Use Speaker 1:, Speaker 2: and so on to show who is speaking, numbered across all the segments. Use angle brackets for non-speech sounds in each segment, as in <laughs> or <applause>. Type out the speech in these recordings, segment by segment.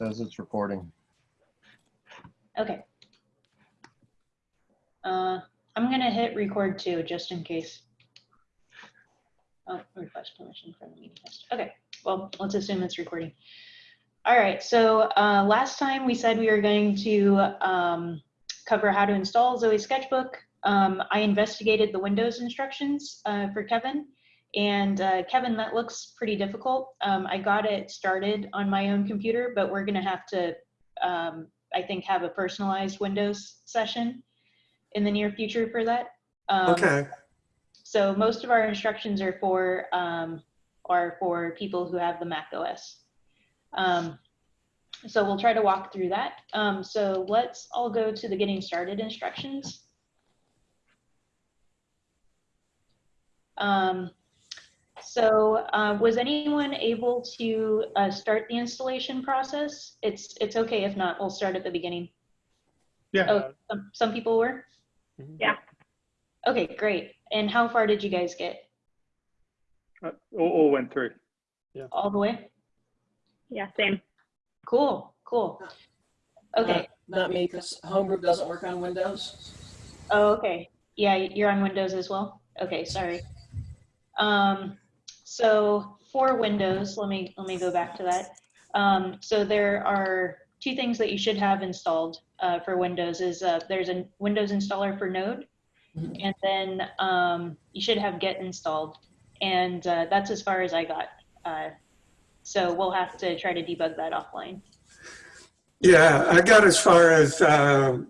Speaker 1: Says it's recording.
Speaker 2: Okay. Uh, I'm gonna hit record too, just in case. Oh, request permission from the meeting host. Okay, well, let's assume it's recording. All right, so uh, last time we said we were going to um, cover how to install Zoe Sketchbook. Um, I investigated the Windows instructions uh, for Kevin. And uh, Kevin, that looks pretty difficult. Um, I got it started on my own computer, but we're gonna have to um, I think, have a personalized Windows session in the near future for that. Um,
Speaker 3: Okay,
Speaker 2: So most of our instructions are for um, are for people who have the Mac OS. Um, so we'll try to walk through that. Um, so let's all go to the getting started instructions. Um, so uh, was anyone able to uh, start the installation process? It's it's okay if not. We'll start at the beginning.
Speaker 4: Yeah,
Speaker 2: Oh, some, some people were?
Speaker 5: Yeah.
Speaker 2: Okay, great. And how far did you guys get?
Speaker 4: uh, all, all went through. Yeah.
Speaker 2: All the way?
Speaker 5: Yeah, same.
Speaker 2: Cool, cool. Okay,
Speaker 6: Not me, because Homebrew doesn't work on Windows.
Speaker 2: oh, okay. Yeah, you're on Windows as well? Okay, sorry. Um, so for Windows, let me, let me go back to that. Um, so there are two things that you should have installed uh, for Windows is uh, there's a Windows installer for Node,
Speaker 6: Mhm.
Speaker 2: and then um, you should have Git installed. And uh, that's as far as I got. Uh, so we'll have to try to debug that offline.
Speaker 3: yeah, I got as far as um,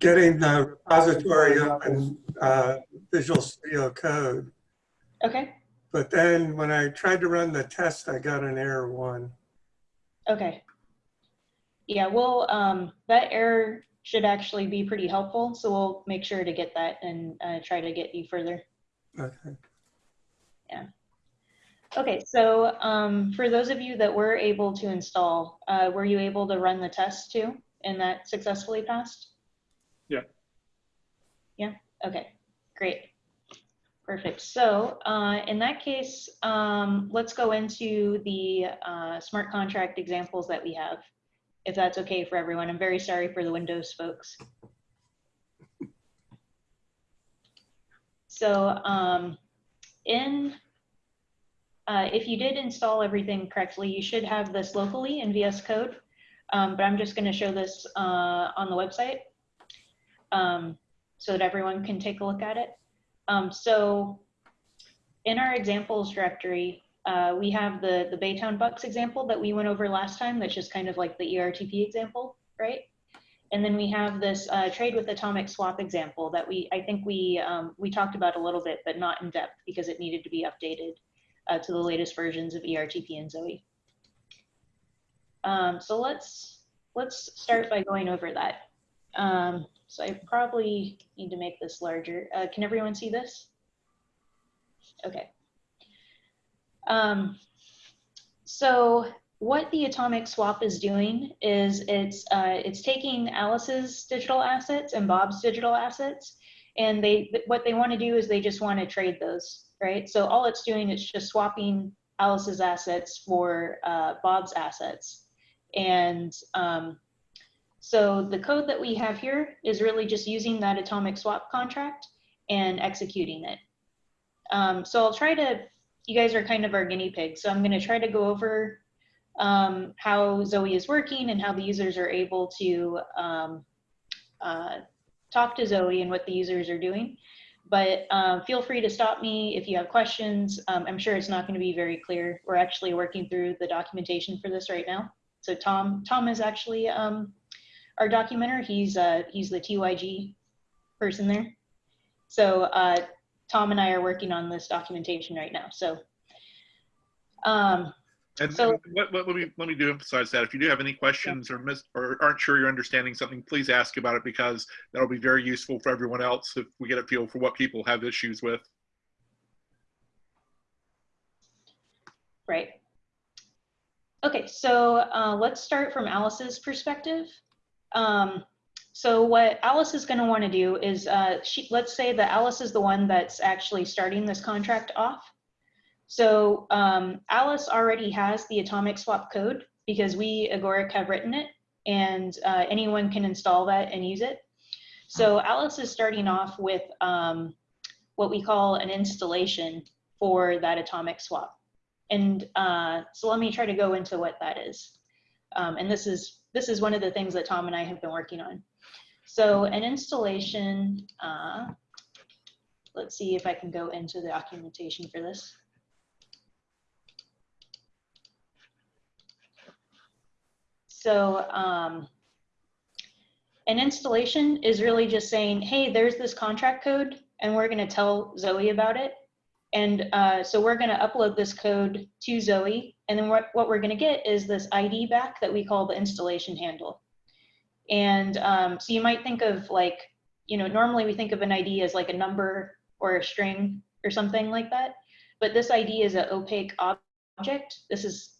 Speaker 3: getting the repository up in uh, Visual Studio Code.
Speaker 2: Okay,
Speaker 3: But then when I tried to run the test, I got an error one.
Speaker 2: okay. Yeah, well, um, that error should actually be pretty helpful, so we'll make sure to get that and uh, try to get you further.
Speaker 3: Okay. Yeah.
Speaker 2: Okay, so um, for those of you that were able to install, uh, were you able to run the test too? And that successfully passed?
Speaker 4: Yeah.
Speaker 2: Yeah, okay, great. Perfect. So uh, in that case, um, let's go into the uh, smart contract examples that we have, if that's okay for everyone. I'm very sorry for the Windows folks. So um, in uh, if you did install everything correctly, you should have this locally in VS Code, um, but I'm just going to show this uh, on the website um, so that everyone can take a look at it. Um, so in our examples directory, uh, we have the, the Baytown Bucks example that we went over last time. That's just kind of like the ERTP example, right? And then we have this uh, trade with atomic swap example that we, I think we, um, we talked about a little bit, but not in depth because it needed to be updated uh, to the latest versions of ERTP and Zoe. Um, so let's let's start by going over that. Um, so I probably need to make this larger. Uh, can everyone see this? Okay. Um, so what the atomic swap is doing is it's uh, it's taking Alice's digital assets and Bob's digital assets, and they what they want to do is they just want to trade those, right? So all it's doing is just swapping Alice's assets for uh, Bob's assets, and um, so the code that we have here is really just using that atomic swap contract and executing it. Um, so I'll try to. You guys are kind of our guinea pigs, so I'm going to try to go over um, how Zoe is working and how the users are able to um, uh, talk to Zoe and what the users are doing. But um, feel free to stop me if you have questions. Um, I'm sure it's not going to be very clear. We're actually working through the documentation for this right now. So Tom, Tom is actually um, our documenter. He's uh, he's the TYG person there. So uh, Tom and I are working on this documentation right now. So um,
Speaker 7: And
Speaker 2: So-
Speaker 7: what, let me let me do emphasize that if you do have any questions or miss or aren't sure you're understanding something, please ask about it because that'll be very useful for everyone else if we get a feel for what people have issues with.
Speaker 2: Right. Okay, so uh, let's start from Alice's perspective. Um, so what Alice is going to want to do is, uh, she, let's say that Alice is the one that's actually starting this contract off. So um, Alice already has the atomic swap code because we, Agoric, have written it and uh, anyone can install that and use it. So Alice is starting off with um, what we call an installation for that atomic swap. And uh, so let me try to go into what that is. Um, and this is this is one of the things that Tom and I have been working on. So an installation, uh, let's see if I can go into the documentation for this. So um, an installation is really just saying, hey, there's this contract code and we're going to tell Zoe about it. And uh, so we're going to upload this code to Zoe. And then what, what we're going to get is this ID back that we call the installation handle. And um, so you might think of like, you know, normally we think of an ID as like a number or a string or something like that. But this ID is an opaque object. This is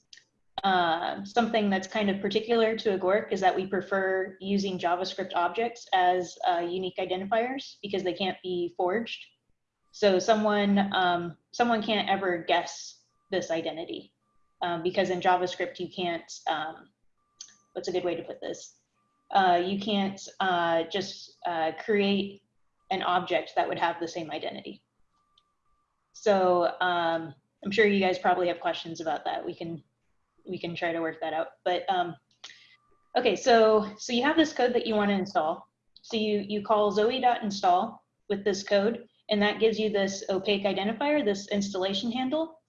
Speaker 2: uh, something that's kind of particular to Agoric is that we prefer using JavaScript objects as uh, unique identifiers because they can't be forged. So someone um, someone can't ever guess this identity um, because in JavaScript you can't. Um, what's a good way to put this? Uh, you can't uh, just uh, create an object that would have the same identity. So um, I'm sure you guys probably have questions about that. We can we can try to work that out. But um, okay, so so you have this code that you want to install. So you you call zoe.install with this code, and that gives you this opaque identifier, this installation handle.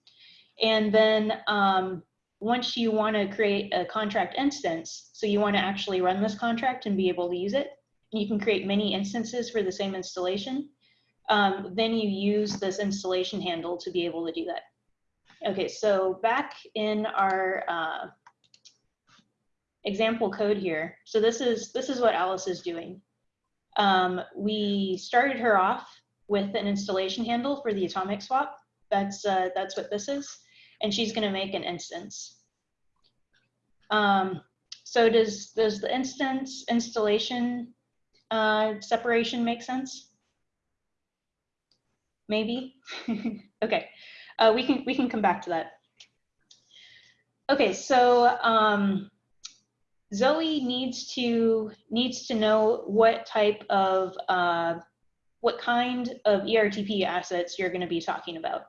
Speaker 2: And then um, once you want to create a contract instance, so you want to actually run this contract and be able to use it, you can create many instances for the same installation. Um, then you use this installation handle to be able to do that. Okay, so back in our uh, example code here, so this is this is what Alice is doing. Um, we started her off with an installation handle for the atomic swap. That's uh, that's what this is, and she's going to make an instance. Um, so does does the instance installation uh, separation make sense? Maybe. <laughs> okay. Uh, we can we can come back to that. Okay, so um, Zoe needs to needs to know what type of uh, what kind of ERTP assets you're going to be talking about.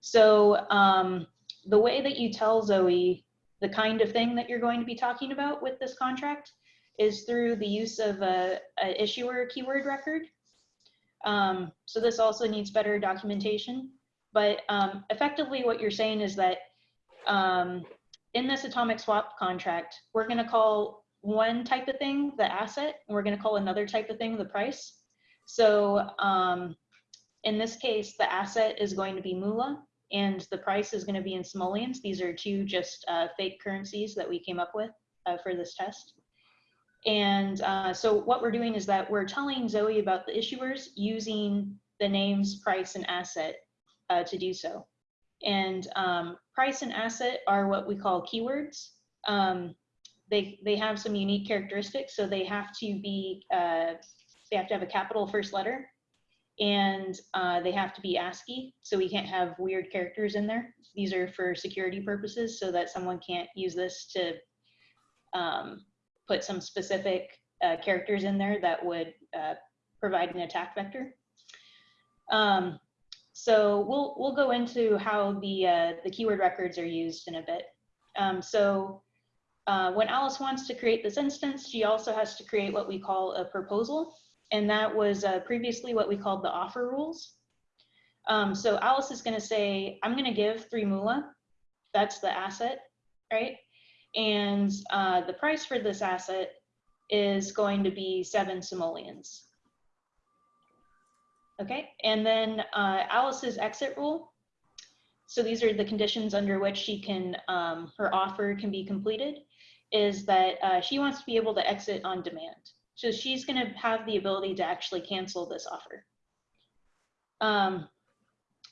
Speaker 2: So um, the way that you tell Zoe the kind of thing that you're going to be talking about with this contract is through the use of a, a issuer keyword record. Um, so this also needs better documentation. But um, effectively what you're saying is that um, in this atomic swap contract, we're going to call one type of thing the asset, and we're going to call another type of thing the price. So um, in this case, the asset is going to be moolah, and the price is going to be in simoleons. These are two just uh, fake currencies that we came up with uh, for this test. And uh, so what we're doing is that we're telling Zoe about the issuers using the names price and asset uh, to do so. And um, price and asset are what we call keywords. Um, they, they have some unique characteristics. So they have to be, uh, they have to have a capital first letter and uh, they have to be ASCII. So we can't have weird characters in there. These are for security purposes so that someone can't use this to um, put some specific uh, characters in there that would uh, provide an attack vector. Um, so we'll we'll go into how the uh, the keyword records are used in a bit. Um, so uh, when Alice wants to create this instance, she also has to create what we call a proposal, and that was uh, previously what we called the offer rules. Um, so Alice is going to say, I'm going to give three moolah. That's the asset, right? And uh, the price for this asset is going to be seven simoleons. Okay, and then uh, Alice's exit rule. So these are the conditions under which she can, um, her offer can be completed, is that uh, she wants to be able to exit on demand. So she's gonna have the ability to actually cancel this offer. Um,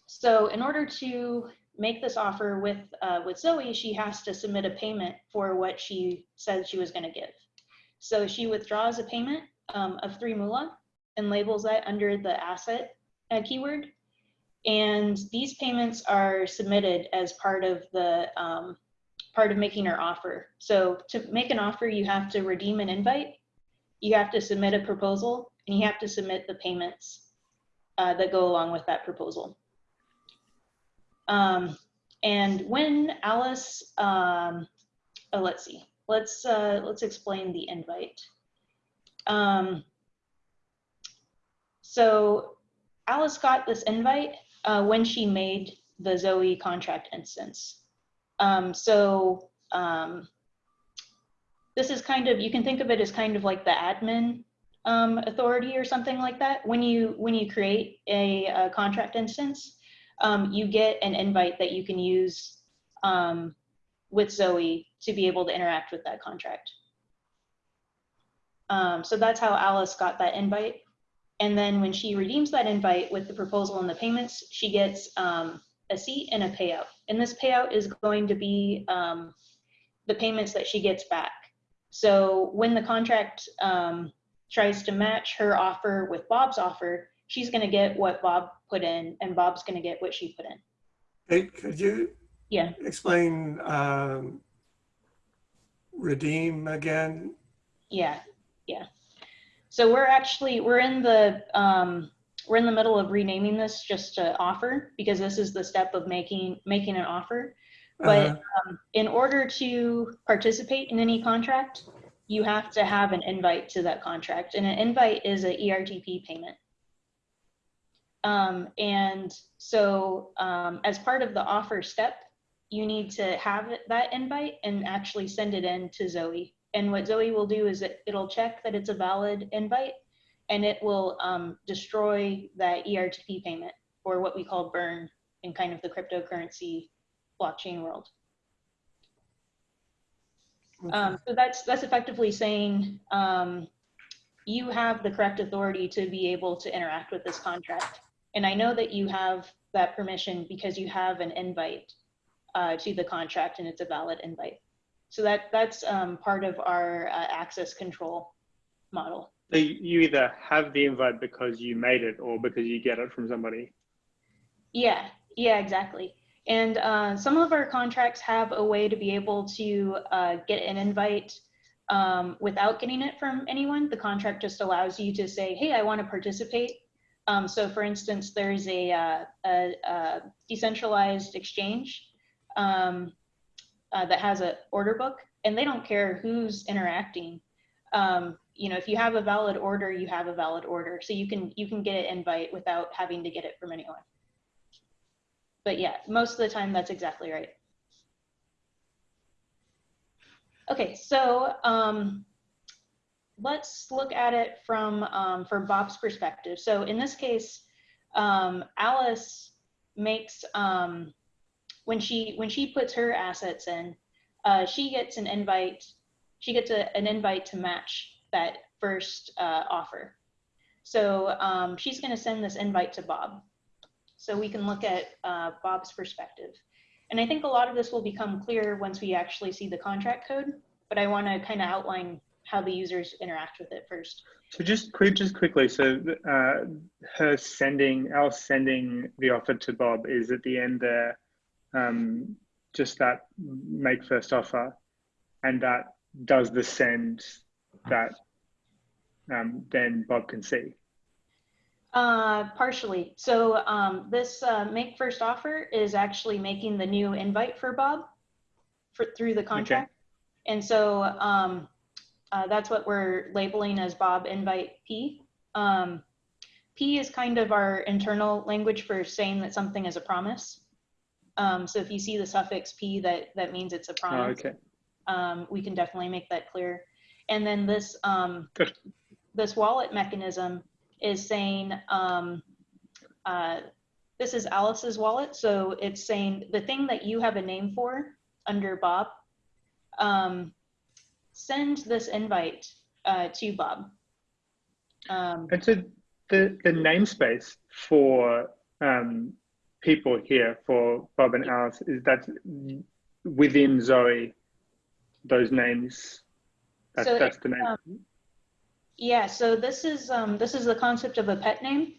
Speaker 2: so in order to make this offer with, uh, with Zoe, she has to submit a payment for what she said she was gonna give. So she withdraws a payment um, of three moolah and labels that under the asset uh, keyword. And these payments are submitted as part of the um, part of making her offer. So to make an offer, you have to redeem an invite, you have to submit a proposal, and you have to submit the payments uh, that go along with that proposal. Um, and when Alice, um, oh, let's see, let's uh, let's explain the invite. Um, so Alice got this invite uh, when she made the Zoe contract instance. Um, so um, this is kind of you can think of it as kind of like the admin um, authority or something like that. When you when you create a, a contract instance, um, you get an invite that you can use um, with Zoe to be able to interact with that contract. Um, so that's how Alice got that invite. And then when she redeems that invite with the proposal and the payments, she gets um, a seat and a payout. And this payout is going to be um, the payments that she gets back. So when the contract um, tries to match her offer with Bob's offer, she's going to get what Bob put in, and Bob's going to get what she put in.
Speaker 3: Hey, could you
Speaker 2: Yeah.
Speaker 3: explain um, redeem again?
Speaker 2: Yeah, yeah. So we're actually we're in the um, we're in the middle of renaming this just to offer because this is the step of making making an offer. But
Speaker 3: Uh,
Speaker 2: um, in order to participate in any contract, you have to have an invite to that contract, and an invite is a E ERTP payment. Um, and so, um, as part of the offer step, you need to have that invite and actually send it in to Zoe. And what Zoe will do is it, it'll check that it's a valid invite, and it will um, destroy that ERTP payment, or what we call burn in kind of the cryptocurrency blockchain world. Um, so that's that's effectively saying um, you have the correct authority to be able to interact with this contract, and I know that you have that permission because you have an invite uh, to the contract, and it's a valid invite. So that that's um, part of our uh, access control model.
Speaker 1: So you you either have the invite because you made it or because you get it from somebody.
Speaker 2: Yeah, yeah, exactly. And uh, some of our contracts have a way to be able to uh, get an invite um, without getting it from anyone. The contract just allows you to say, hey, I want to participate. Um, so for instance, there's a, uh, a, a decentralized exchange um, uh, that has an order book and they don't care who's interacting. Um, you know, if you have a valid order, you have a valid order. So you can, you can get an invite without having to get it from anyone but yeah, most of the time that's exactly right. Okay, so um, let's look at it from um, from Bob's perspective. So in this case, um, Alice makes um, when she when she puts her assets in, uh, she gets an invite. She gets a, an invite to match that first uh, offer. So um, she's going to send this invite to Bob so we can look at uh, Bob's perspective. And I think a lot of this will become clear once we actually see the contract code, but I want to kind of outline how the users interact with it first.
Speaker 1: So just quick, just quickly. So uh, her sending, our sending the offer to Bob is at the end there. Um, just that make first offer, and that does the send that um, then Bob can see.
Speaker 2: Uh, partially. So um, this uh, make first offer is actually making the new invite for Bob for, through the contract. And so um, uh, that's what we're labeling as Bob invite P. Um, P is kind of our internal language for saying that something is a promise. Um, so if you see the suffix P, that, that means it's a
Speaker 1: Oh,
Speaker 2: promise.
Speaker 1: okay.
Speaker 2: um, we can definitely make that clear. And then this um, this wallet mechanism is saying um, uh, this is Alice's wallet, so it's saying the thing that you have a name for under Bob, um, send this invite uh, to Bob. Um,
Speaker 1: And so the the namespace for um, people here for Bob and Alice is that within Zoe, those names. That's,
Speaker 2: So
Speaker 1: that's the name.
Speaker 2: Yeah, so this is um, this is the concept of a pet name.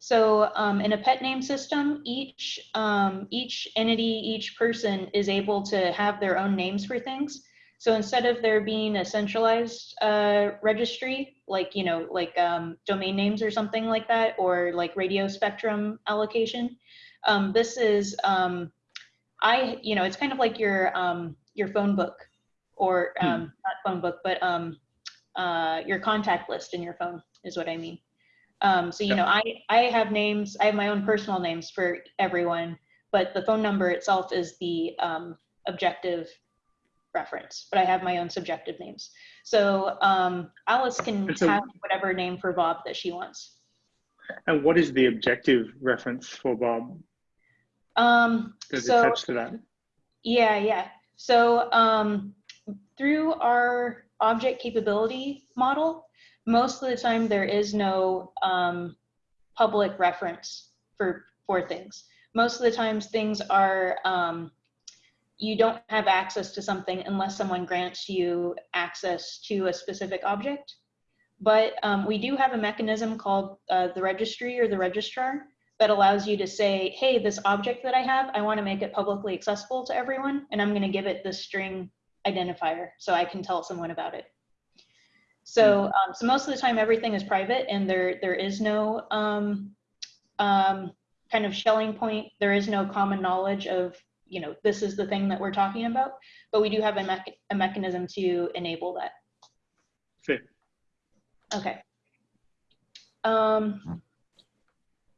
Speaker 2: So um, in a pet name system, each um, each entity, each person is able to have their own names for things. So instead of there being a centralized uh, registry, like you know, like um, domain names or something like that, or like radio spectrum allocation, um, this is um, I you know, it's kind of like your um, your phone book, or
Speaker 1: Hmm.
Speaker 2: um, not phone book, but um, uh, your contact list in your phone is what I mean. Um, so you
Speaker 7: Yep.
Speaker 2: know, I I have names. I have my own personal names for everyone, but the phone number itself is the um, objective reference. But I have my own subjective names. So um, Alice can
Speaker 1: so-
Speaker 2: have whatever name for Bob that she wants.
Speaker 1: And what is the objective reference for Bob
Speaker 2: Um,
Speaker 1: that's
Speaker 2: so
Speaker 1: attached to that?
Speaker 2: Yeah, yeah. So um, through our object capability model, most of the time there is no um, public reference for for things. Most of the times things are um, you don't have access to something unless someone grants you access to a specific object. But um, we do have a mechanism called uh, the registry or the registrar that allows you to say, hey, this object that I have, I want to make it publicly accessible to everyone, and I'm going to give it the string identifier so I can tell someone about it. So, um, so most of the time, everything is private, and there there is no um, um, kind of Schelling point. There is no common knowledge of you know this is the thing that we're talking about, but we do have a, a mechanism to enable that.
Speaker 1: Fair.
Speaker 2: Okay. Um,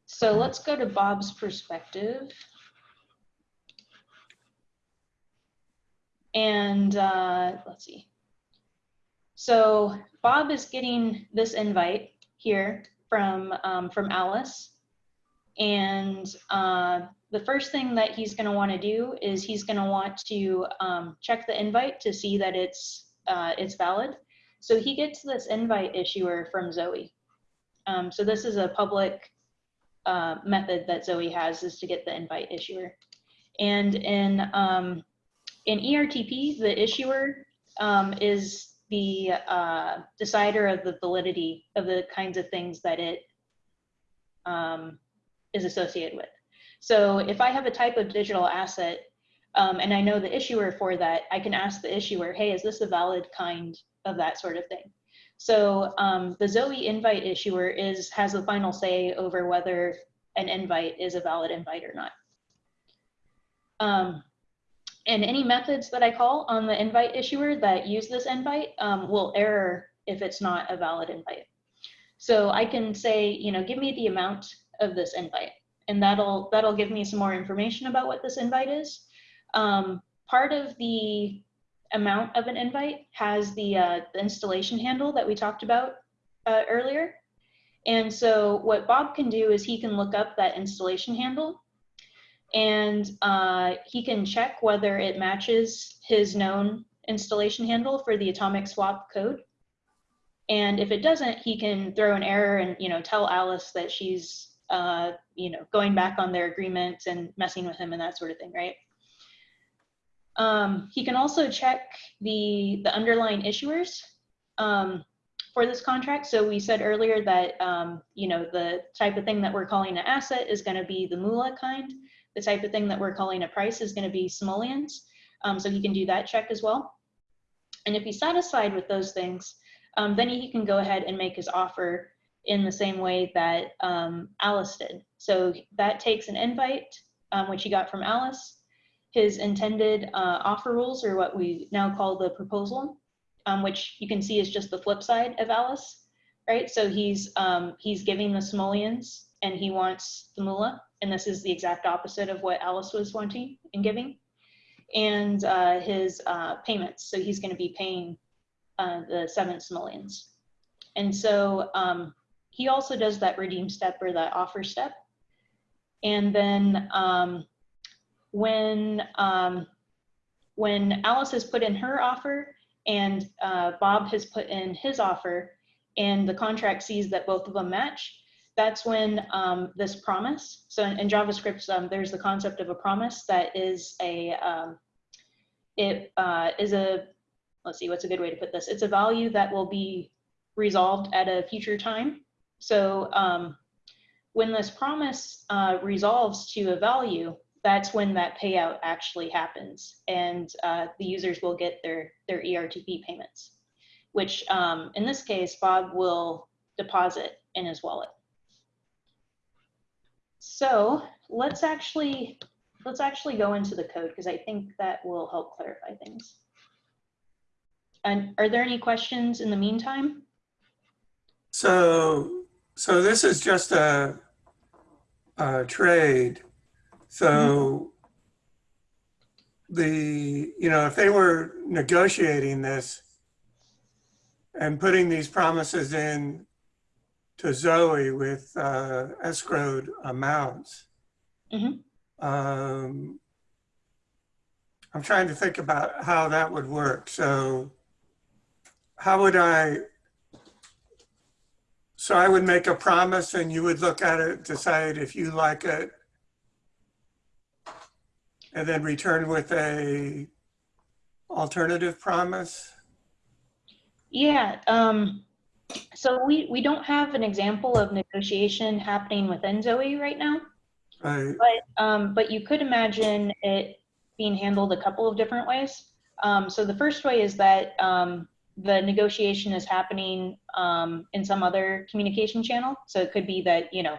Speaker 2: so let's go to Bob's perspective. And uh, let's see. So Bob is getting this invite here from um, from Alice, and uh, the first thing that he's going to want to do is he's going to want to um, check the invite to see that it's uh, it's valid. So he gets this invite issuer from Zoe. Um, so this is a public uh, method that Zoe has is to get the invite issuer. And in um, in ERTP, the issuer um, is the uh, decider of the validity of the kinds of things that it um, is associated with. So if I have a type of digital asset um, and I know the issuer for that, I can ask the issuer, hey, is this a valid kind of that sort of thing? So um, the Zoe invite issuer is has the final say over whether an invite is a valid invite or not. Um, and any methods that I call on the invite issuer that use this invite um, will error if it's not a valid invite. So I can say, you know, give me the amount of this invite, and that'll that'll give me some more information about what this invite is. Um, part of the amount of an invite has the, uh, the installation handle that we talked about uh, earlier. And so what Bob can do is he can look up that installation handle and uh, he can check whether it matches his known installation handle for the atomic swap code. And if it doesn't, he can throw an error and you know tell Alice that she's uh, you know going back on their agreement and messing with him and that sort of thing, right? Um, he can also check the the underlying issuers um, for this contract. So we said earlier that um, you know the type of thing that we're calling an asset is going to be the moolah kind. The type of thing that we're calling a price is going to be simoleons. Um, so he can do that check as well. And if he's satisfied with those things, um, then he can go ahead and make his offer in the same way that um, Alice did. So that takes an invite, um, which he got from Alice, his intended uh, offer rules, are what we now call the proposal, um, which you can see is just the flip side of Alice, right? So he's um, he's giving the simoleons and he wants the moolah, and this is the exact opposite of what Alice was wanting and giving, and uh, his uh, payments. So he's going to be paying uh, the seven simoleons, and so um, he also does that redeem step or that offer step, and then um, when um, when Alice has put in her offer and uh, Bob has put in his offer, and the contract sees that both of them match, that's when um, this promise. So in, in JavaScript, um, there's the concept of a promise that is a um, it uh, is a let's see what's a good way to put this. It's a value that will be resolved at a future time. So um, when this promise uh, resolves to a value, that's when that payout actually happens, and uh, the users will get their their ERTP payments, which um, in this case Bob will deposit in his wallet. So let's actually let's actually go into the code because I think that will help clarify things. And are there any questions in the meantime?
Speaker 3: So, so this is just a, a trade. So the, you know, if they were negotiating this and putting these promises in to Zoe with uh, escrowed amounts,
Speaker 2: Mhm.
Speaker 3: um, I'm trying to think about how that would work. So how would I, so I would make a promise and you would look at it, decide if you like it, and then return with a alternative promise?
Speaker 2: Yeah, um, so we, we don't have an example of negotiation happening within Zoe right now,
Speaker 3: Right,
Speaker 2: but, um, but you could imagine it being handled a couple of different ways. Um, so the first way is that, um, the negotiation is happening, um, in some other communication channel. So it could be that, you know,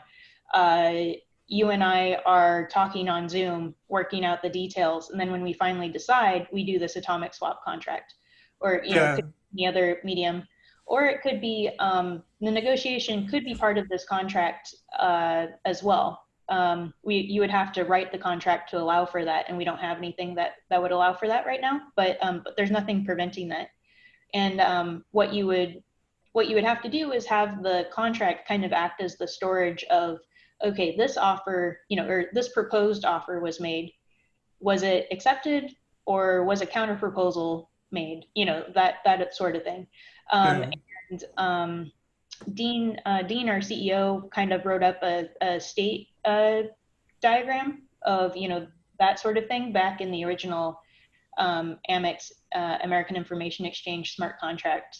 Speaker 2: uh, you and I are talking on Zoom, working out the details, and then when we finally decide, we do this atomic swap contract. Or, you know,
Speaker 3: yeah,
Speaker 2: be any other medium. Or it could be, um, the negotiation could be part of this contract uh, as well. Um, we, you would have to write the contract to allow for that, and we don't have anything that, that would allow for that right now, but, um, but there's nothing preventing that. And um, what you would, what you would have to do is have the contract kind of act as the storage of, okay, this offer, you know, or this proposed offer was made. Was it accepted or was a counter proposal made? You know, that, that sort of thing. Um,
Speaker 3: Yeah.
Speaker 2: And um, Dean, uh, Dean, our CEO, kind of wrote up a, a state uh, diagram of, you know, that sort of thing back in the original um, AMIX uh, American Information Exchange smart contract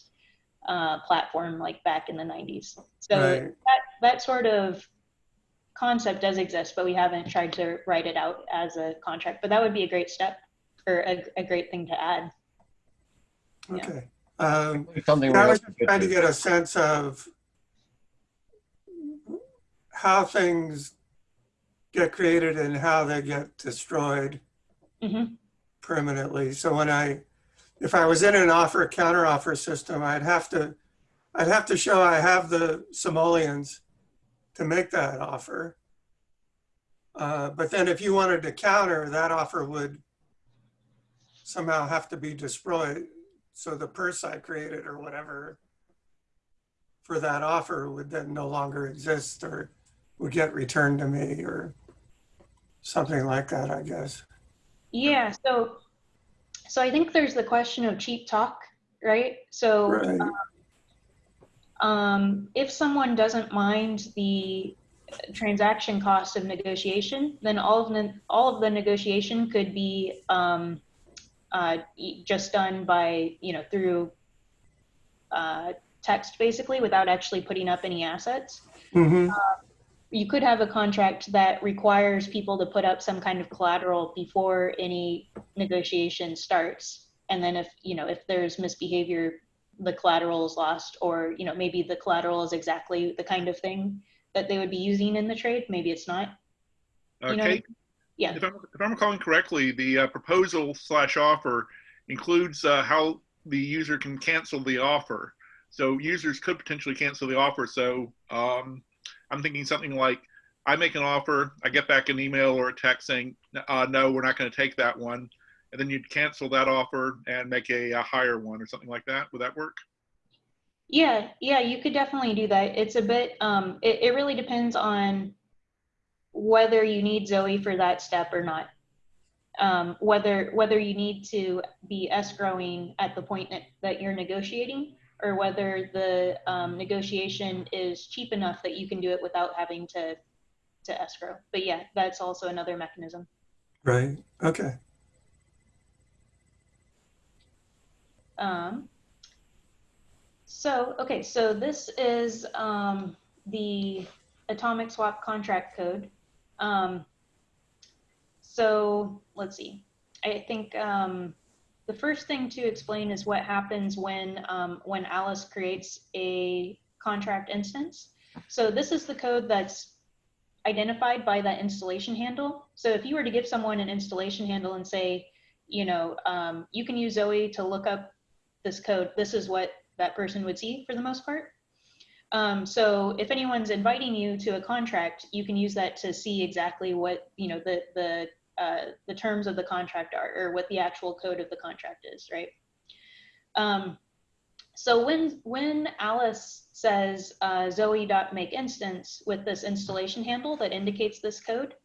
Speaker 2: uh, platform, like back in the 90s. So
Speaker 3: right,
Speaker 2: that that sort of concept does exist, but we haven't tried to write it out as a contract. But that would be a great step or a, a great thing to add. yeah.
Speaker 3: Okay. Um,
Speaker 8: Something
Speaker 3: I was just trying to get a sense of how things get created and how they get destroyed
Speaker 2: hmm
Speaker 3: permanently. So when I, if I was in an offer counter offer system, I'd have to, I'd have to show I have the simoleons to make that offer. Uh, but then if you wanted to counter, that offer would somehow have to be destroyed. So the purse I created or whatever for that offer would then no longer exist or would get returned to me or something like that, I guess.
Speaker 2: Yeah. So, so I think there's the question of cheap talk, right? So,
Speaker 3: Right.
Speaker 2: um, if someone doesn't mind the transaction cost of negotiation, then all of the all of the negotiation could be um, uh, e- just done by you know through uh, text basically without actually putting up any assets.
Speaker 3: hmm
Speaker 2: You could have a contract that requires people to put up some kind of collateral before any negotiation starts. And then if you know if there's misbehavior, the collateral is lost, or you know maybe the collateral is exactly the kind of thing that they would be using in the trade. Maybe it's not.
Speaker 7: Uh,
Speaker 2: You know,
Speaker 7: Kate,
Speaker 2: yeah.
Speaker 7: if I'm, if I'm recalling correctly, the uh, proposal slash offer includes uh, how the user can cancel the offer. So users could potentially cancel the offer. So um, I'm thinking something like, I make an offer, I get back an email or a text saying, uh, no, we're not going to take that one. And then you'd cancel that offer and make a, a higher one or something like that. Would that work?
Speaker 2: Yeah, yeah, you could definitely do that. It's a bit, um, it, it really depends on whether you need Zoe for that step or not. Um, whether, whether you need to be escrowing at the point that, that you're negotiating or whether the, um, negotiation is cheap enough that you can do it without having to, to escrow. But yeah, that's also another mechanism.
Speaker 3: Right, okay.
Speaker 2: Um, so, okay, so this is um, the atomic swap contract code. Um, so let's see. I think um, the first thing to explain is what happens when um, when Alice creates a contract instance. So this is the code that's identified by that installation handle. So if you were to give someone an installation handle and say, you know, um, you can use Zoe to look up this code, this is what that person would see for the most part. Um, so if anyone's inviting you to a contract, you can use that to see exactly what, you know, the, the, uh, the terms of the contract are or what the actual code of the contract is, right? Um, so when, when Alice says uh, zoe.make instance with this installation handle that indicates this code,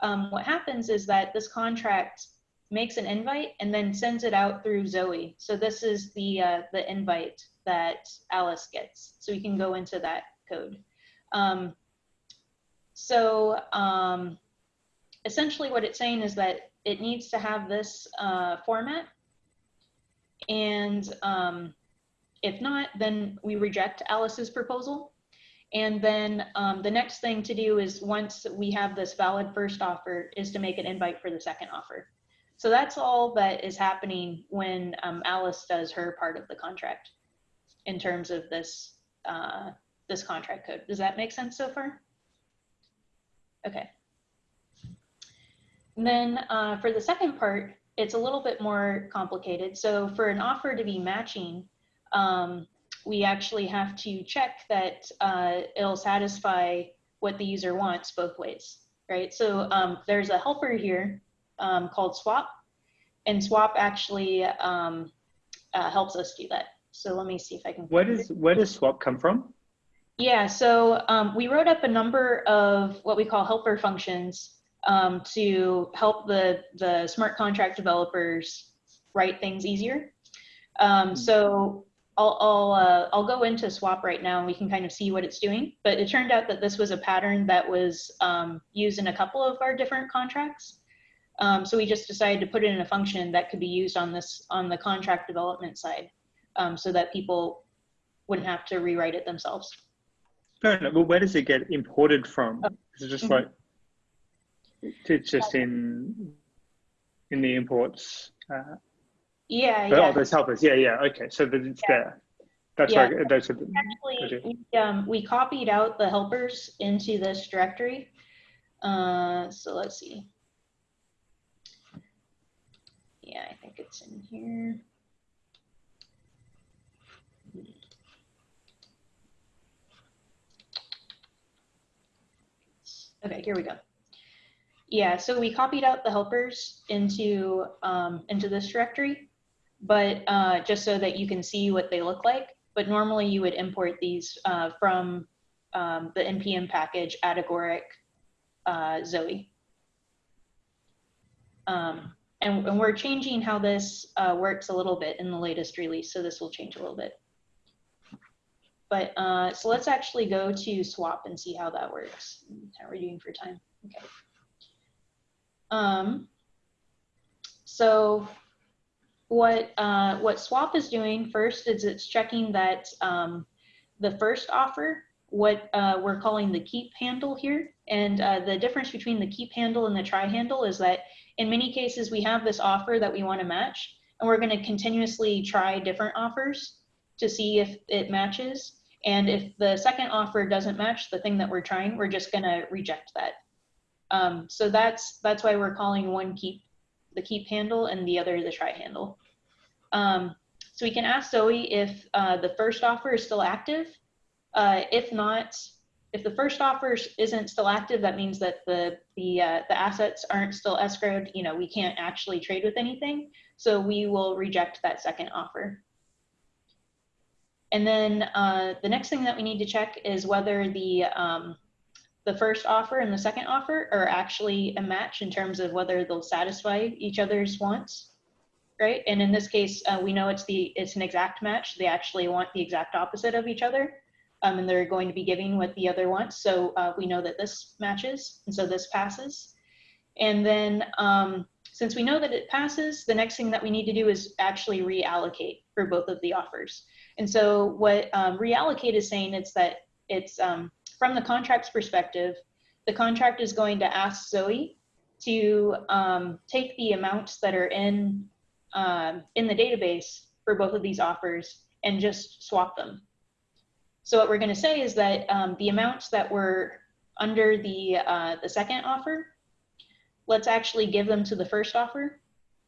Speaker 2: um, what happens is that this contract makes an invite and then sends it out through Zoe. So this is the, uh, the invite that Alice gets. So we can go into that code. Um, so um, essentially what it's saying is that it needs to have this uh, format. And um, if not, then we reject Alice's proposal. And then um, the next thing to do is once we have this valid first offer is to make an invite for the second offer. So that's all that is happening when um, Alice does her part of the contract in terms of this, uh, this contract code. Does that make sense so far? Okay. And then uh, for the second part, it's a little bit more complicated. So for an offer to be matching, um, we actually have to check that uh, it'll satisfy what the user wants both ways, right? So um, there's a helper here um, called swap, and swap actually um, uh, helps us do that. So let me see if I can.
Speaker 1: Where does where does swap come from?
Speaker 2: Yeah, so um, we wrote up a number of what we call helper functions um, to help the the smart contract developers write things easier. Um, so I'll I'll, uh, I'll go into swap right now and we can kind of see what it's doing. But it turned out that this was a pattern that was um, used in a couple of our different contracts. Um, so we just decided to put it in a function that could be used on this on the contract development side, um, so that people wouldn't have to rewrite it themselves.
Speaker 1: Fair enough. Well, where does it get imported from?
Speaker 2: Oh,
Speaker 1: Is it just
Speaker 2: mhm.
Speaker 1: like it's just in in the imports? Uh,
Speaker 2: Yeah,
Speaker 1: but,
Speaker 2: yeah.
Speaker 1: Oh, there's helpers. Yeah, yeah. Okay, so that it's there. That's
Speaker 2: Yeah.
Speaker 1: right. Those are the,
Speaker 2: Actually, we, um, we copied out the helpers into this directory. Uh, so let's see. Yeah, I think it's in here. Okay, here we go. Yeah, so we copied out the helpers into um, into this directory, but uh, just so that you can see what they look like. But normally you would import these uh, from um, the npm package Atagoric uh, Zoe. Um, and, and we're changing how this uh, works a little bit in the latest release, so this will change a little bit. But uh, so let's actually go to swap and see how that works. How are we doing for time? Okay. Um, so what uh, what swap is doing first is it's checking that um, the first offer, what uh, we're calling the keep handle here, and uh, the difference between the keep handle and the try handle is that in many cases we have this offer that we want to match, and we're going to continuously try different offers to see if it matches. And if the second offer doesn't match the thing that we're trying, we're just going to reject that. Um, so that's that's why we're calling one keep the keep handle and the other the try handle. Um, so we can ask Zoe if uh, the first offer is still active. Uh, if not, if the first offer isn't still active, that means that the the uh, the assets aren't still escrowed. You know, we can't actually trade with anything. So we will reject that second offer. And then uh, the next thing that we need to check is whether the um, the first offer and the second offer are actually a match in terms of whether they'll satisfy each other's wants, right? And in this case, uh, we know it's the it's an exact match. They actually want the exact opposite of each other, um, and they're going to be giving what the other wants. So uh, we know that this matches, and so this passes. And then um, since we know that it passes, the next thing that we need to do is actually reallocate for both of the offers. And so what um, reallocate is saying is that it's um, from the contract's perspective, the contract is going to ask Zoe to um, take the amounts that are in um, in the database for both of these offers and just swap them. So what we're going to say is that um, the amounts that were under the uh, the second offer, let's actually give them to the first offer,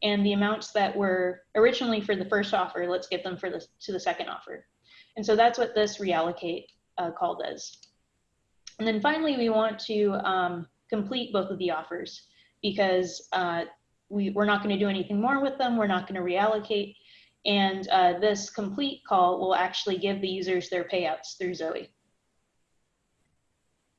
Speaker 2: and the amounts that were originally for the first offer, let's give them for the to the second offer. And so that's what this reallocate uh, call does. And then finally, we want to um, complete both of the offers because uh, we, we're not going to do anything more with them. We're not going to reallocate. And uh, this complete call will actually give the users their payouts through Zoe.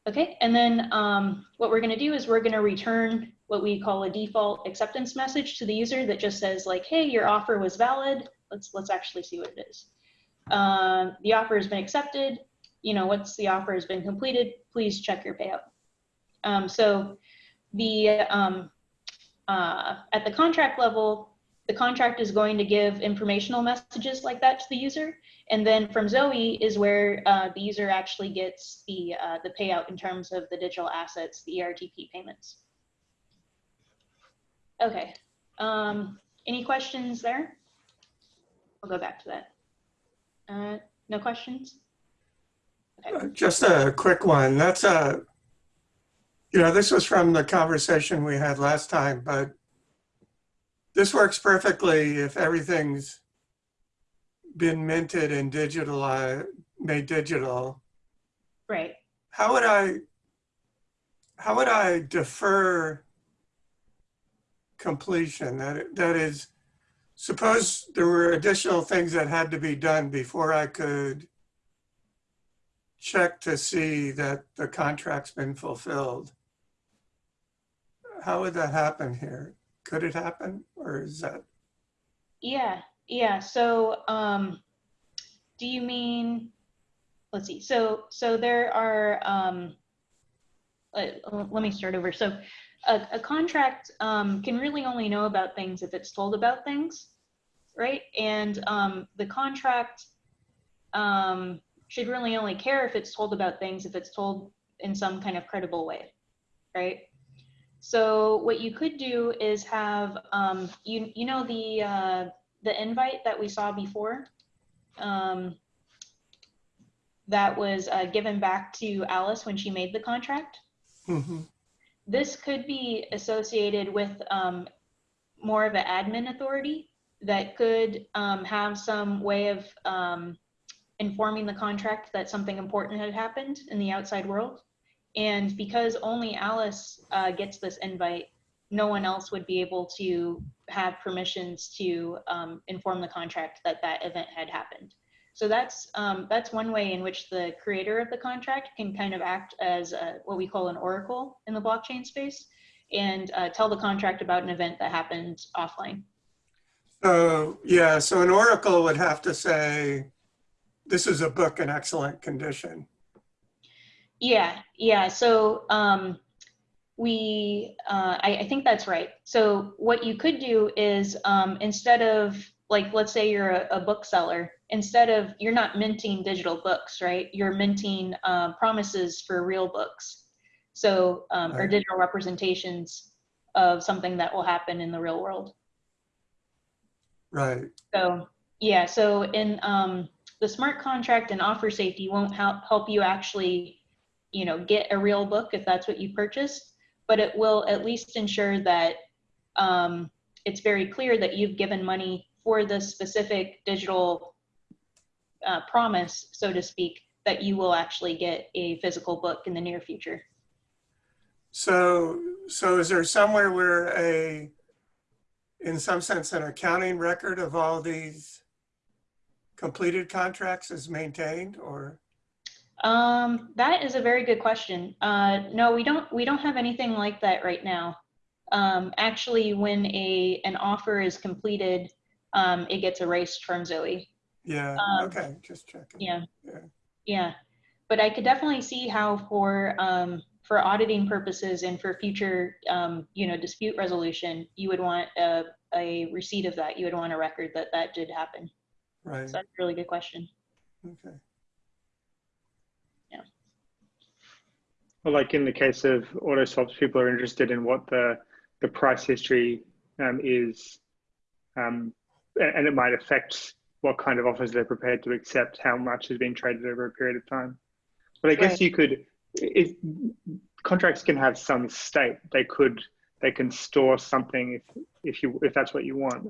Speaker 2: Okay, and then um, what we're going to do is we're going to return what we call a default acceptance message to the user that just says like, hey, your offer was valid. Let's let's actually see what it is. Um, the offer has been accepted. You know, once the offer has been completed, please check your payout. Um, so the um, uh, at the contract level, the contract is going to give informational messages like that to the user. And then from Zoe is where uh, the user actually gets the, uh, the payout in terms of the digital assets, the ERTP payments. Okay, um, any questions there? I'll go back to that. Uh, no questions?
Speaker 3: Uh, Just a quick one. That's a, you know, this was from the conversation we had last time, but this works perfectly if everything's been minted and digital, made digital.
Speaker 2: Right.
Speaker 3: How would I, how would I defer completion? That, that is, suppose there were additional things that had to be done before I could check to see that the contract's been fulfilled. How would that happen here? Could it happen or is that,
Speaker 2: Yeah, yeah. So, um, do you mean, let's see. So, so there are, um, let, let me start over. So a, a contract, um, can really only know about things if it's told about things, right? And, um, the contract, um, should really only care if it's told about things if it's told in some kind of credible way, right? So what you could do is have, um, you, you know, the, uh, the invite that we saw before, um, that was uh, given back to Alice when she made the contract.
Speaker 3: Mhm.
Speaker 2: This could be associated with um, more of an admin authority that could um, have some way of um, informing the contract that something important had happened in the outside world. And because only Alice uh, gets this invite, no one else would be able to have permissions to um, inform the contract that that event had happened. So that's um, that's one way in which the creator of the contract can kind of act as a, what we call an oracle in the blockchain space and uh, tell the contract about an event that happened offline.
Speaker 3: so, yeah, so an oracle would have to say, this is a book in excellent condition.
Speaker 2: Yeah, yeah. So um, we, uh, I, I think that's right. So what you could do is um, instead of like, let's say you're a, a bookseller, instead of you're not minting digital books, right? You're minting uh, promises for real books. So um, or digital representations of something that will happen in the real world.
Speaker 3: Right,
Speaker 2: So yeah, so in um, the smart contract and offer safety won't help help you actually, you know, get a real book if that's what you purchased, but it will at least ensure that um, it's very clear that you've given money for the specific digital uh, promise, so to speak, that you will actually get a physical book in the near future.
Speaker 3: so, so is there somewhere where a, in some sense, an accounting record of all these completed contracts is maintained or?
Speaker 2: Um, that is a very good question. Uh, no, we don't, we don't have anything like that right now. Um, actually, when a, an offer is completed, um, it gets erased from Zoe.
Speaker 3: Yeah,
Speaker 2: Um,
Speaker 3: okay, just checking.
Speaker 2: Yeah.
Speaker 3: Yeah.
Speaker 2: Yeah. But I could definitely see how for, um, for auditing purposes and for future, um, you know, dispute resolution, you would want a, a receipt of that. You would want a record that that did happen.
Speaker 3: Right,
Speaker 2: So that's a really good question.
Speaker 3: okay.
Speaker 1: Yeah. Well, like in the case of auto swaps, people are interested in what the the price history um, is, um, a- and it might affect what kind of offers they're prepared to accept, how much has been traded over a period of time. But I guess
Speaker 2: Right.
Speaker 1: you could, if contracts can have some state, they could they can store something if if you if that's what you want.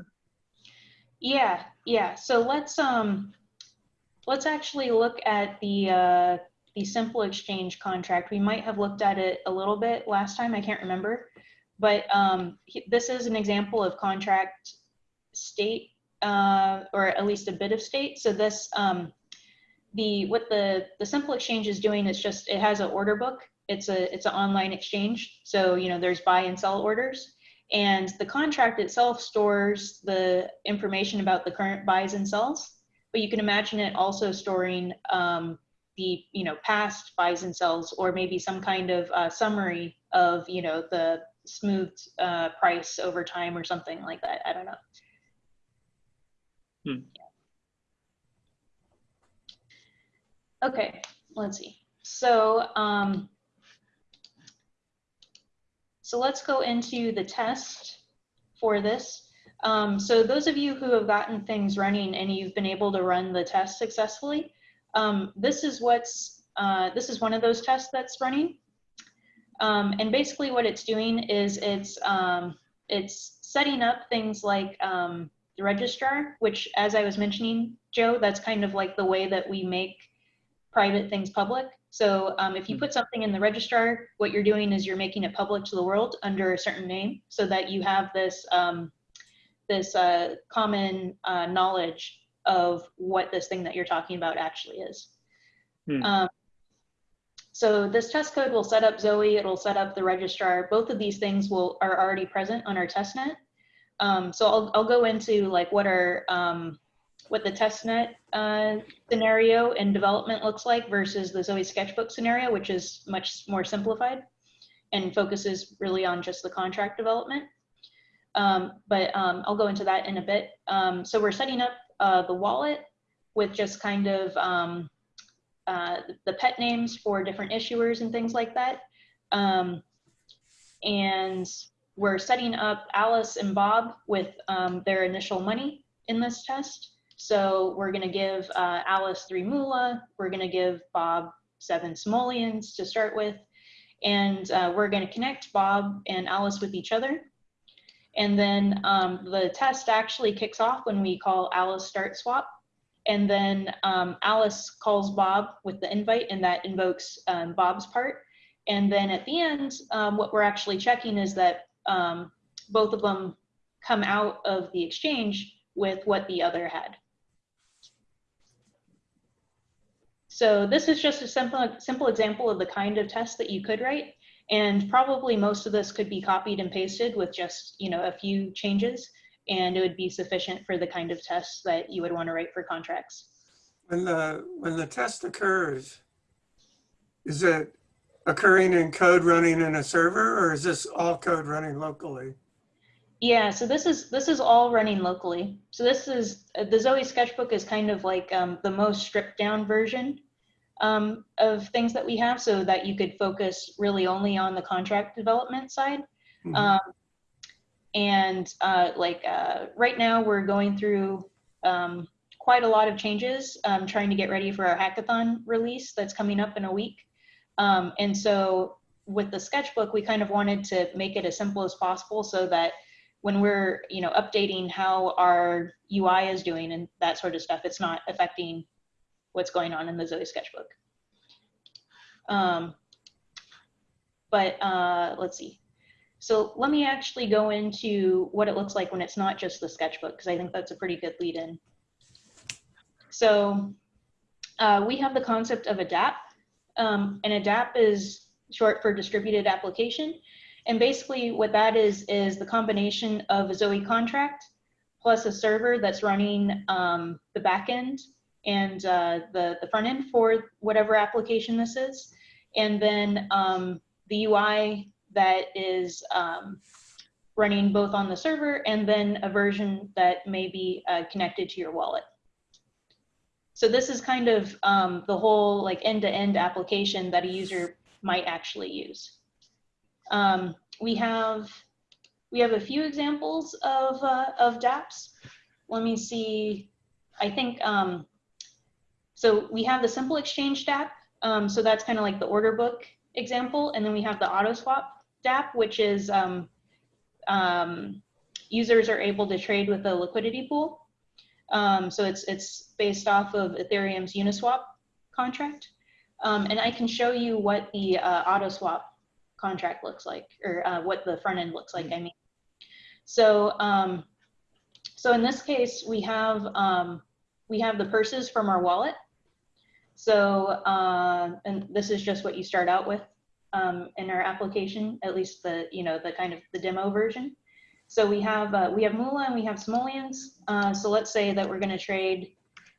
Speaker 2: Yeah, yeah. So let's um let's actually look at the uh the simple exchange contract. We might have looked at it a little bit last time, I can't remember. But um this is an example of contract state uh or at least a bit of state. So this um the what the the simple exchange is doing is just it has an order book. It's a it's an online exchange. So, you know, there's buy and sell orders and the contract itself stores the information about the current buys and sells but you can imagine it also storing um, the you know past buys and sells or maybe some kind of uh, summary of you know the smoothed uh, price over time or something like that i don't know
Speaker 1: Hmm.
Speaker 2: okay let's see so um, so let's go into the test for this. Um, so those of you who have gotten things running and you've been able to run the test successfully, um, this is what's, uh, this is one of those tests that's running. Um, and basically what it's doing is it's, um, it's setting up things like um, the registrar, which as I was mentioning, Joe, that's kind of like the way that we make private things public. So um, if you put something in the registrar, what you're doing is you're making it public to the world under a certain name so that you have this, um, this uh, common uh, knowledge of what this thing that you're talking about actually is.
Speaker 1: Hmm.
Speaker 2: Um, so this test code will set up Zoe, it'll set up the registrar. Both of these things will are already present on our testnet. Um, so I'll, I'll go into like what are um, what the testnet uh, scenario and development looks like versus the Zoe sketchbook scenario, which is much more simplified and focuses really on just the contract development. Um, but um, I'll go into that in a bit. Um, so we're setting up uh, the wallet with just kind of um, uh, the pet names for different issuers and things like that. Um, and we're setting up Alice and Bob with um, their initial money in this test. So we're going to give uh, Alice three moolah. We're going to give Bob seven simoleons to start with. And uh, we're going to connect Bob and Alice with each other. And then um, the test actually kicks off when we call Alice start swap. And then um, Alice calls Bob with the invite and that invokes um, Bob's part. And then at the end, um, what we're actually checking is that um, both of them come out of the exchange with what the other had. So this is just a simple, simple example of the kind of test that you could write. And probably most of this could be copied and pasted with just, you know, a few changes and it would be sufficient for the kind of tests that you would want to write for contracts.
Speaker 3: When the, when the test occurs, is it occurring in code running in a server or is this all code running locally?
Speaker 2: Yeah, so this is this is all running locally. So this is the Zoe sketchbook is kind of like um, the most stripped down version um, of things that we have, so that you could focus really only on the contract development side.
Speaker 3: Mhm.
Speaker 2: Um, and uh, like uh, right now, we're going through um, quite a lot of changes, um, trying to get ready for our hackathon release that's coming up in a week. Um, and so with the sketchbook, we kind of wanted to make it as simple as possible so that when we're you know updating how our UI is doing and that sort of stuff, it's not affecting what's going on in the Zoe sketchbook. Um, but uh, let's see. So let me actually go into what it looks like when it's not just the sketchbook, because I think that's a pretty good lead in. So uh, we have the concept of a DApp, um, and a DApp is short for distributed application. And basically what that is, is the combination of a Zoe contract plus a server that's running um, the backend and uh, the, the front end for whatever application this is. And then um, the UI that is um, running both on the server and then a version that may be uh, connected to your wallet. So this is kind of um, the whole like end-to-end application that a user might actually use. Um, we have we have a few examples of uh, of DApps. Let me see. I think um, so. We have the simple exchange DApp. Um, so that's kind of like the order book example, and then we have the auto swap DApp, which is um, um, users are able to trade with a liquidity pool. Um, so it's it's based off of Ethereum's Uniswap contract. Um, and I can show you what the uh, auto swap contract looks like, or uh, what the front end looks like. I mean, so um, so in this case, we have um, we have the purses from our wallet. So uh, and this is just what you start out with um, in our application, at least the you know the kind of the demo version. So we have uh, we have Moolah and we have simoleons. Uh, so let's say that we're going to trade,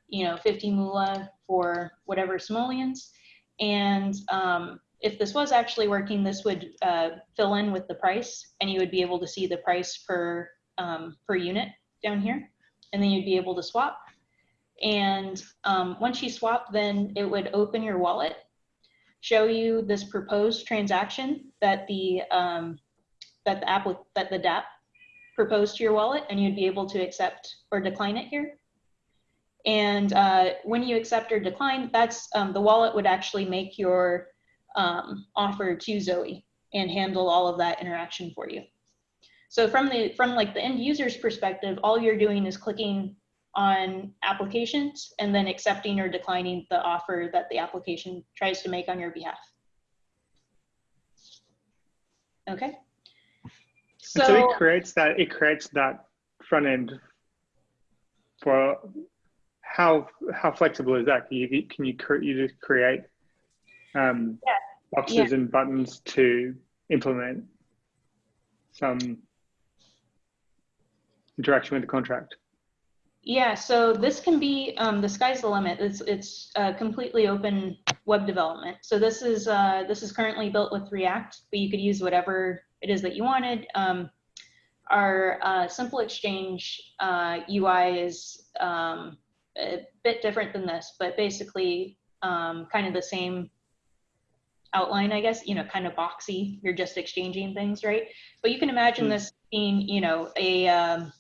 Speaker 2: you know, 50 Moolah for whatever simoleons. And um, if this was actually working, this would uh, fill in with the price, and you would be able to see the price per um, per unit down here, and then you'd be able to swap. And um, once you swap, then it would open your wallet, show you this proposed transaction that the um, that the app that the DApp proposed to your wallet, and you'd be able to accept or decline it here. And uh, when you accept or decline, that's um, the wallet would actually make your um, offer to Zoe and handle all of that interaction for you. So from the from like the end user's perspective, all you're doing is clicking on applications and then accepting or declining the offer that the application tries to make on your behalf. Okay.
Speaker 1: And so it creates that it creates that front end for how how flexible is that? Can you can you you just create um,
Speaker 2: Yeah.
Speaker 1: boxes and buttons to implement some interaction with the contract?
Speaker 2: Yeah, so this can be, um, the sky's the limit. It's, it's uh, completely open web development. So this is, uh, this is currently built with React, but you could use whatever it is that you wanted. Um, our uh, simple exchange uh, UI is um, a bit different than this, but basically um, kind of the same outline, I guess, you know, kind of boxy. You're just exchanging things, right? But you can imagine
Speaker 1: Hmm.
Speaker 2: this being, you know, a, um,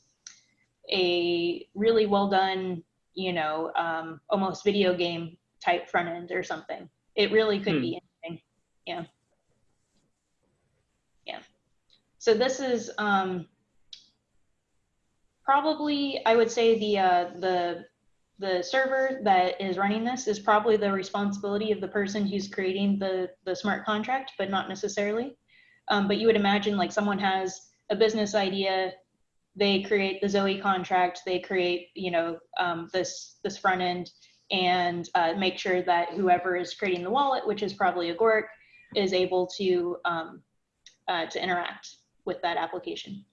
Speaker 2: a really well done, you know, um, almost video game type front end or something. It really could
Speaker 1: Hmm.
Speaker 2: be anything. Yeah. Yeah. So this is um, probably, I would say the uh, the the server that is running this is probably the responsibility of the person who's creating the the smart contract, but not necessarily. Um, but you would imagine like someone has a business idea they create the Zoe contract, they create, you know, um, this this front end, and uh, make sure that whoever is creating the wallet, which is probably Agoric, is able to um, uh, to interact with that application.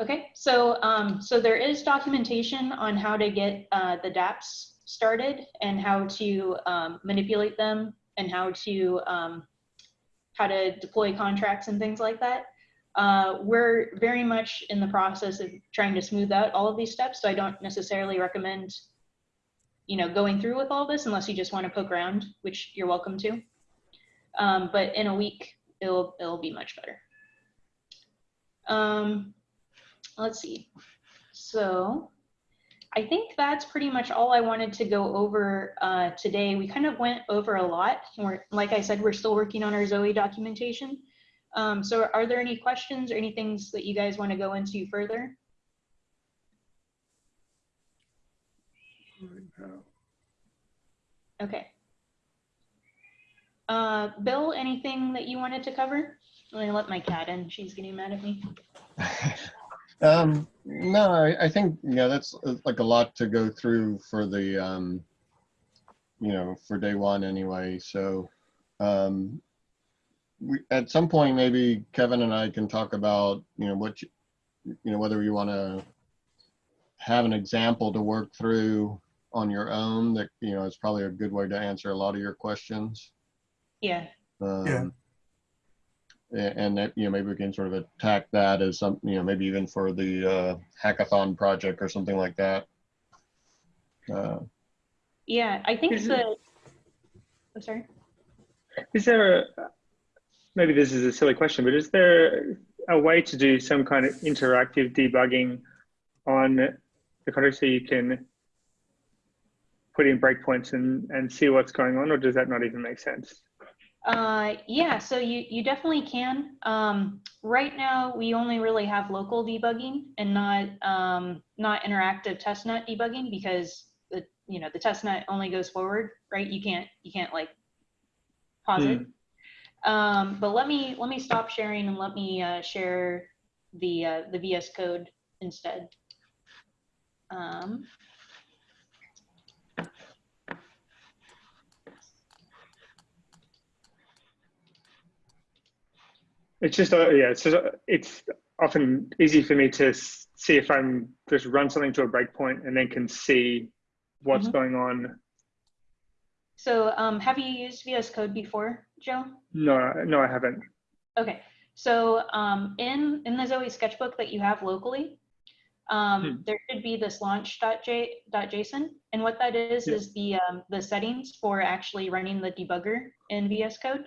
Speaker 2: Okay, so um, so there is documentation on how to get uh, the DApps started and how to um, manipulate them and how to um, how to deploy contracts and things like that. Uh, we're very much in the process of trying to smooth out all of these steps, so I don't necessarily recommend, you know, going through with all this unless you just want to poke around, which you're welcome to. Um, but in a week, it'll it'll be much better. Um, let's see. So I think that's pretty much all I wanted to go over uh, today. We kind of went over a lot. We're, like I said, we're still working on our Zoe documentation. Um, so are there any questions or any things that you guys want to go into further? Okay. Uh, Bill, anything that you wanted to cover? I'm let my cat in. She's getting mad at me. <laughs>
Speaker 8: Um, no, I, I think, yeah, that's uh, like a lot to go through for the, um, you know, for day one anyway. So, um, we, at some point, maybe Kevin and I can talk about, you know, what, you, you know, whether you want to have an example to work through on your own that, you know, is probably a good way to answer a lot of your questions.
Speaker 2: Yeah,
Speaker 8: Um,
Speaker 3: Yeah.
Speaker 8: A- And that, you know, maybe we can sort of attack that as some, you know, maybe even for the uh, hackathon project or something like that. Uh,
Speaker 2: yeah, I think
Speaker 1: Is
Speaker 2: the, I'm sorry.
Speaker 1: Is there a, maybe this is a silly question, but is there a way to do some kind of interactive debugging on the contract so you can put in breakpoints and, and see what's going on, or does that not even make sense?
Speaker 2: Uh, yeah, so you, you definitely can. Um, right now, we only really have local debugging and not, um, not interactive testnet debugging because the, you know, the testnet only goes forward, right? You can't, you can't like pause it. Um, but let me, let me stop sharing and let me, uh, share the, uh, the VS Code instead. Um,
Speaker 1: It's just, uh, yeah, it's just, uh, it's often easy for me to see if I'm just run something to a breakpoint and then can see what's
Speaker 2: Mhm.
Speaker 1: going on.
Speaker 2: so, um, have you used VS Code before, Joe?
Speaker 1: No, no, I haven't.
Speaker 2: Okay, so um, in in the Zoe sketchbook that you have locally, um,
Speaker 1: Hmm.
Speaker 2: there should be this launch.j.json, and what that is
Speaker 1: Yeah.
Speaker 2: is the um, the settings for actually running the debugger in VS Code.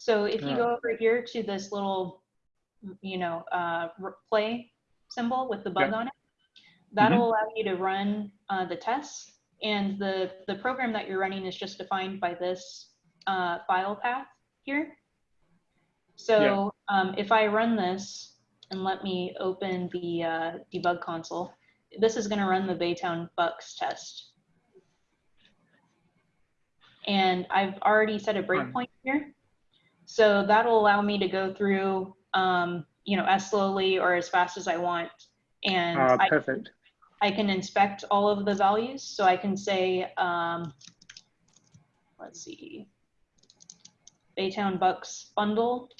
Speaker 2: So if you go over here to this little, you know, uh, play symbol with the bug
Speaker 1: Yeah.
Speaker 2: on it, that'll allow you to run uh, the tests, and the the program that you're running is just defined by this uh, file path here. So um, if I run this and let me open the uh, debug console, this is going to run the Baytown Bucks test. And I've already set a breakpoint here. So that'll allow me to go through, um, you know, as slowly or as fast as I want. And
Speaker 1: Ah,
Speaker 2: I,
Speaker 1: perfect.
Speaker 2: I can inspect all of the values. So I can say, um, let's see, Baytown Bucks bundle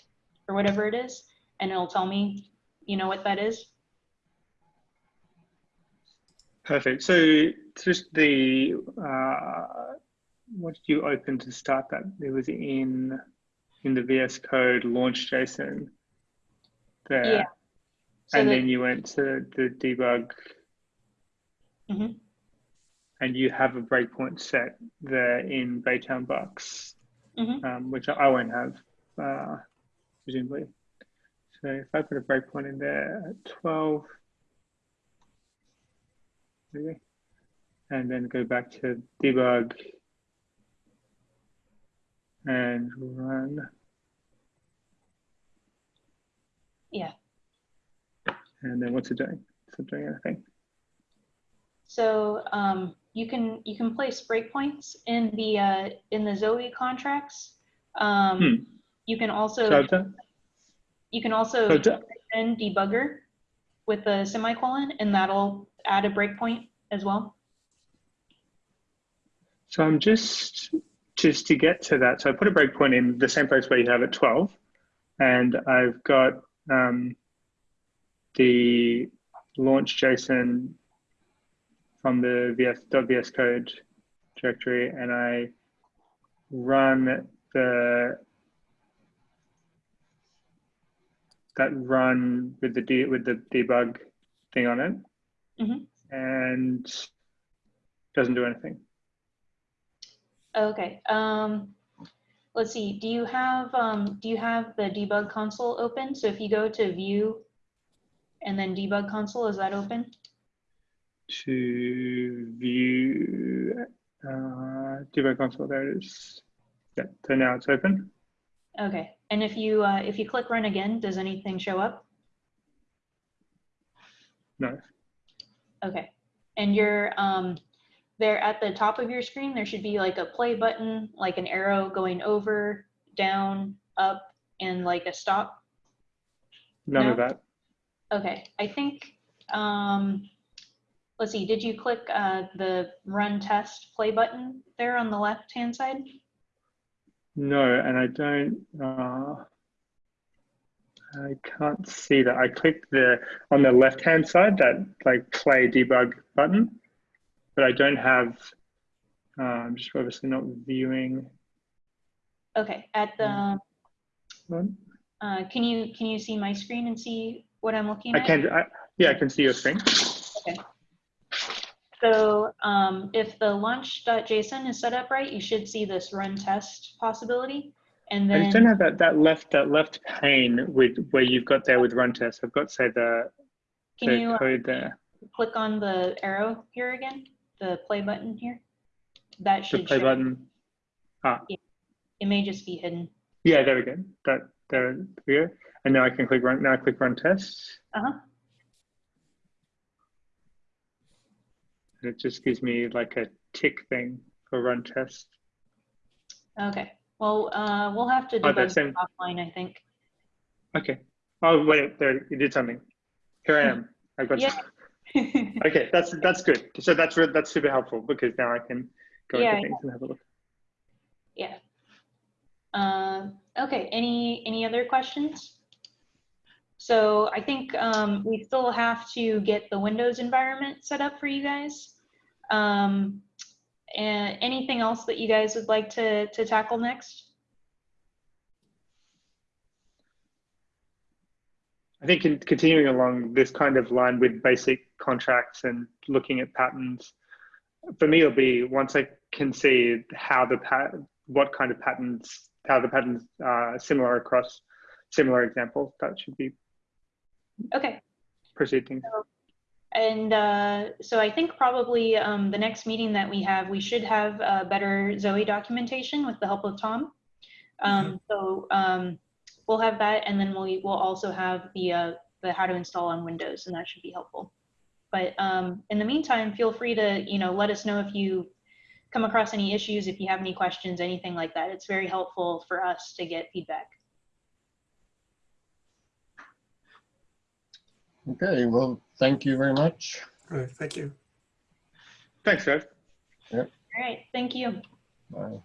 Speaker 2: or whatever it is, and it'll tell me, you know what that is.
Speaker 1: Perfect. So just the, uh, what did you open to start that? It was in, in the VS Code launch JSON there.
Speaker 2: Yeah. So
Speaker 1: and
Speaker 2: the-
Speaker 1: then you went to the debug
Speaker 2: Mhm.
Speaker 1: and you have a breakpoint set there in Baytown Bucks,
Speaker 2: Mhm.
Speaker 1: um, which I won't have, uh, presumably. So if I put a breakpoint in there at 12, maybe, and then go back to debug and run.
Speaker 2: Yeah.
Speaker 1: And then what's it doing? It's not doing anything.
Speaker 2: So um, you can you can place breakpoints in the uh, in the Zoe contracts. Um,
Speaker 1: Hmm.
Speaker 2: You can also
Speaker 1: So done,
Speaker 2: you can also
Speaker 1: so done-
Speaker 2: in debugger with the semicolon, and that'll add a breakpoint as well.
Speaker 1: So I'm just just to get to that. So I put a breakpoint in the same place where you have it 12, and I've got um, the launch JSON from the VS .vs code directory, and I run the that run with the de- with the debug thing on it,
Speaker 2: Mhm.
Speaker 1: and doesn't do anything.
Speaker 2: Okay. Um, let's see. Do you have um, do you have the debug console open? So if you go to View and then Debug Console, is that open?
Speaker 1: to view uh, debug console. There it is. Yeah, so now it's open.
Speaker 2: Okay. And if you uh, if you click Run again, does anything show up?
Speaker 1: No.
Speaker 2: Okay. And you're um, there at the top of your screen. There should be like a play button, like an arrow going over, down, up, and like a stop.
Speaker 1: None of that.
Speaker 2: Okay, I think, um, let's see, did you click uh, the run test play button there on the left-hand side?
Speaker 1: No, and I don't. Uh, I can't see that. I clicked the on the left hand side that like play debug button, but I don't have. Uh, I'm just obviously not viewing.
Speaker 2: Okay, at the, uh, can you, can you see my screen and see what I'm looking at?
Speaker 1: I
Speaker 2: at?
Speaker 1: can. I, yeah, I can see your screen. Okay.
Speaker 2: So um, if the launch.json is set up right, you should see this run test possibility. And then
Speaker 1: I just don't have that, that left that left pane with where you've got there with run test. I've got say the,
Speaker 2: can
Speaker 1: the
Speaker 2: you uh,
Speaker 1: code there.
Speaker 2: click on the arrow here again? The play button here? That should The
Speaker 1: play
Speaker 2: show,
Speaker 1: button. Ah,
Speaker 2: it may just be hidden.
Speaker 1: yeah, there we go. That there we go. And now I can click run. Now I click run test,
Speaker 2: Uh-huh.
Speaker 1: and it just gives me like a tick thing for run test.
Speaker 2: Okay. Well, uh, we'll have to
Speaker 1: Oh,
Speaker 2: debug it
Speaker 1: in-
Speaker 2: offline, I think.
Speaker 1: Okay. Oh wait, there you did something. Here I am. I've got.
Speaker 2: Yeah. <laughs>
Speaker 1: Okay, that's that's good. So that's that's super helpful because now I can go
Speaker 2: Yeah,
Speaker 1: into things and have a look.
Speaker 2: Yeah. Um, okay, any, any other questions? So I think um, we still have to get the Windows environment set up for you guys. Um, and anything else that you guys would like to, to tackle next?
Speaker 1: I think in continuing along this kind of line with basic contracts and looking at patterns, for me it'll be once I can see how the pat what kind of patterns how the patterns are similar across similar examples that should be
Speaker 2: Okay,
Speaker 1: proceeding.
Speaker 2: and uh, so I think probably um, the next meeting that we have, we should have uh, better Zoe documentation with the help of Tom. Um, So um, we'll have that, and then we will also have the uh, the how to install on Windows, and that should be helpful. But um, in the meantime, feel free to you know let us know if you come across any issues, if you have any questions, anything like that. It's very helpful for us to get feedback.
Speaker 8: Okay, well, thank you very much.
Speaker 3: All right, thank you.
Speaker 1: Thanks, guys. Yep.
Speaker 2: All right, thank you.
Speaker 8: Bye.